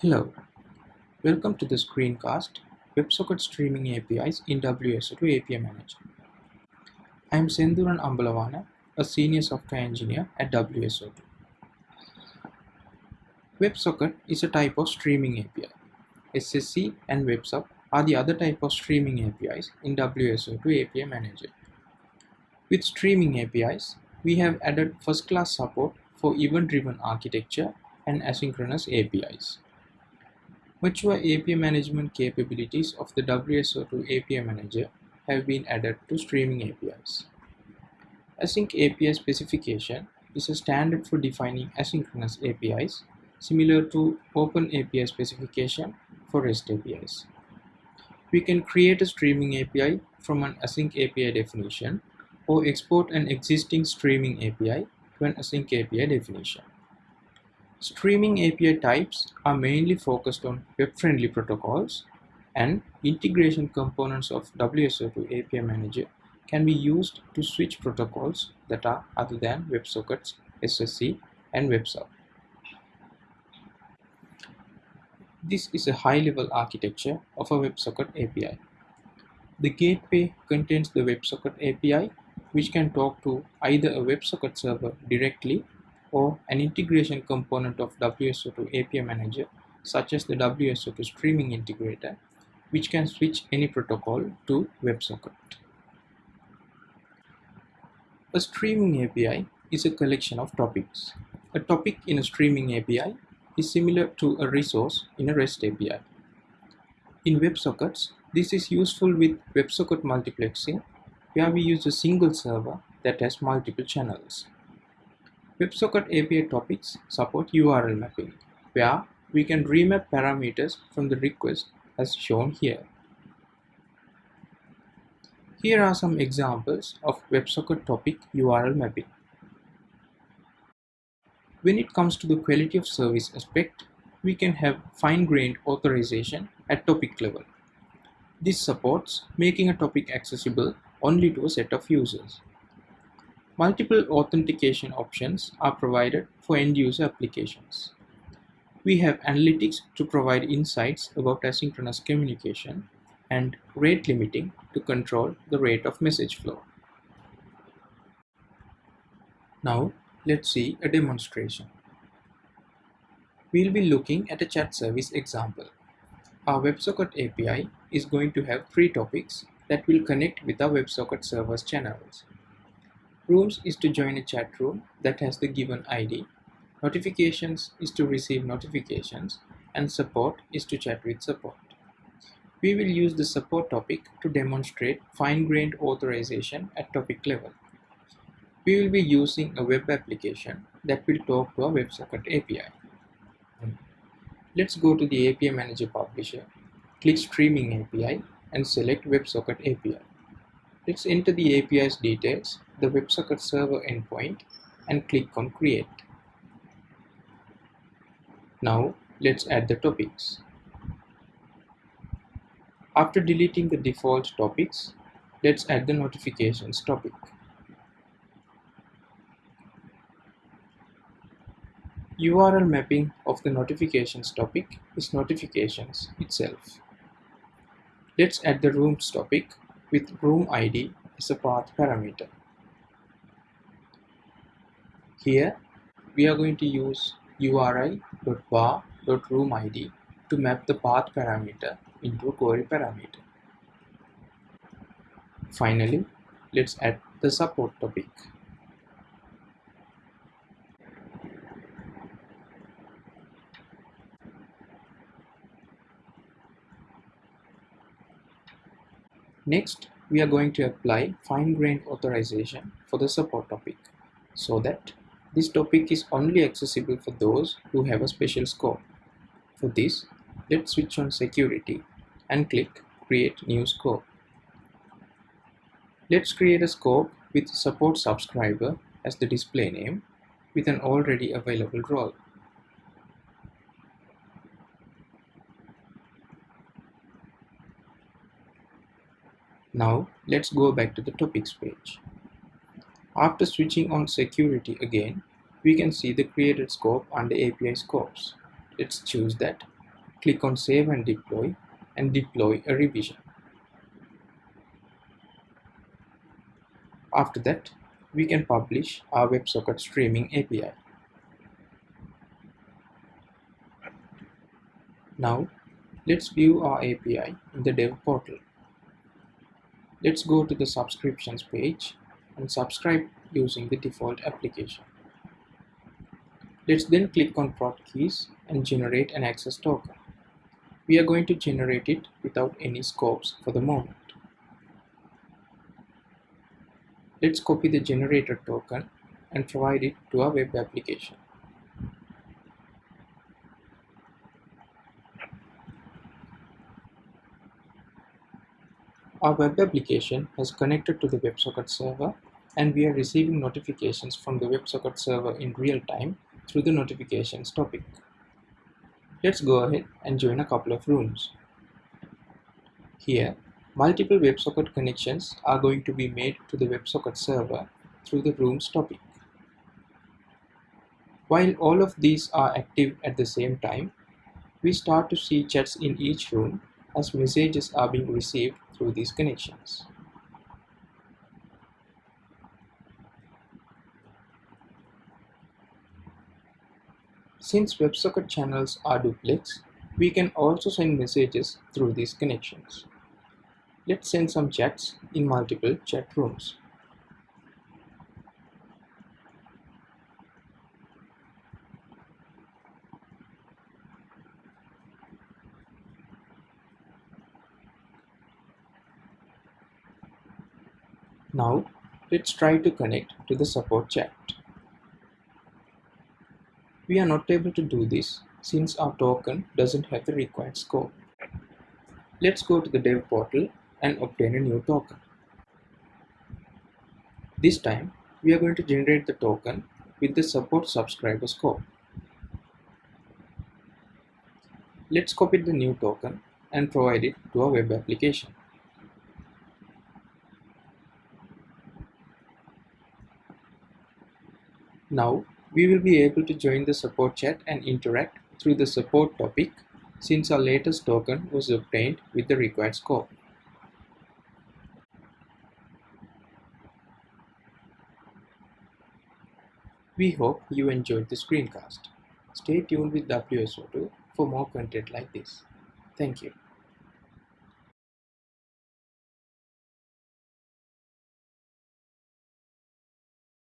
Hello, welcome to the screencast WebSocket Streaming APIs in WSO2 API Manager. I am Senduran Ambalawana, a senior software engineer at WSO2. WebSocket is a type of streaming API. SSE and WebSub are the other type of streaming APIs in WSO2 API Manager. With streaming APIs, we have added first-class support for event-driven architecture and asynchronous APIs. Mature API management capabilities of the WSO2 API Manager have been added to streaming APIs. Async API specification is a standard for defining asynchronous APIs similar to Open API specification for REST APIs. We can create a streaming API from an async API definition or export an existing streaming API to an async API definition. Streaming API types are mainly focused on web-friendly protocols and integration components of WSO2 API Manager can be used to switch protocols that are other than WebSockets, SSE, and WebSub. This is a high-level architecture of a WebSocket API. The gateway contains the WebSocket API which can talk to either a WebSocket server directly or an integration component of WSO2 API Manager such as the WSO2 Streaming Integrator which can switch any protocol to WebSocket. A streaming API is a collection of topics. A topic in a streaming API is similar to a resource in a REST API. In WebSockets, this is useful with WebSocket multiplexing where we use a single server that has multiple channels. WebSocket API topics support URL mapping, where we can remap parameters from the request as shown here. Here are some examples of WebSocket topic URL mapping. When it comes to the quality of service aspect, we can have fine-grained authorization at topic level. This supports making a topic accessible only to a set of users. Multiple authentication options are provided for end-user applications. We have analytics to provide insights about asynchronous communication and rate limiting to control the rate of message flow. Now let's see a demonstration. We'll be looking at a chat service example. Our WebSocket API is going to have three topics that will connect with our WebSocket server's channels. Rooms is to join a chat room that has the given ID. Notifications is to receive notifications and support is to chat with support. We will use the support topic to demonstrate fine-grained authorization at topic level. We will be using a web application that will talk to our WebSocket API. Let's go to the API Manager Publisher, click Streaming API and select WebSocket API. Let's enter the API's details, the WebSocket server endpoint and click on Create. Now let's add the topics. After deleting the default topics, let's add the notifications topic. URL mapping of the notifications topic is notifications itself. Let's add the rooms topic with room ID as a path parameter. Here we are going to use URI.var.roomID to map the path parameter into a query parameter. Finally, let's add the support topic. Next, we are going to apply fine-grained authorization for the support topic so that this topic is only accessible for those who have a special scope. For this, let's switch on security and click create new scope. Let's create a scope with support subscriber as the display name with an already available role. Now let's go back to the topics page. After switching on security again, we can see the created scope under API scopes. Let's choose that click on Save and Deploy and deploy a revision. After that, we can publish our WebSocket streaming API. Now, let's view our API in the dev portal. Let's go to the subscriptions page and subscribe using the default application. Let's then click on prod keys and generate an access token. We are going to generate it without any scopes for the moment. Let's copy the generated token and provide it to our web application. Our web application has connected to the WebSocket server and we are receiving notifications from the WebSocket server in real time through the notifications topic. Let's go ahead and join a couple of rooms. Here, multiple WebSocket connections are going to be made to the WebSocket server through the rooms topic. While all of these are active at the same time, we start to see chats in each room as messages are being received through these connections. Since WebSocket channels are duplex, we can also send messages through these connections. Let's send some chats in multiple chat rooms. Now, let's try to connect to the support chat. We are not able to do this since our token doesn't have the required scope. Let's go to the dev portal and obtain a new token. This time, we are going to generate the token with the support subscriber scope. Let's copy the new token and provide it to our web application. Now we will be able to join the support chat and interact through the support topic since our latest token was obtained with the required scope. We hope you enjoyed the screencast. Stay tuned with WSO2 for more content like this. Thank you.